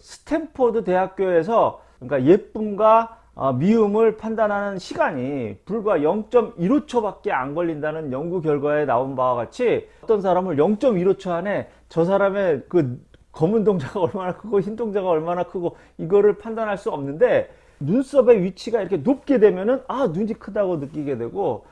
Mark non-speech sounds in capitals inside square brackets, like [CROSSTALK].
스탠포드 대학교에서 그러니까 예쁨과 어, 미움을 판단하는 시간이 불과 0.15초밖에 안 걸린다는 연구 결과에 나온 바와 같이 어떤 사람을 0.15초 안에 저 사람의 그 검은 동자가 [LAUGHS] 얼마나 크고 흰 동자가 얼마나 크고 이거를 판단할 수 없는데 눈썹의 위치가 이렇게 높게 되면은 아 눈이 크다고 느끼게 되고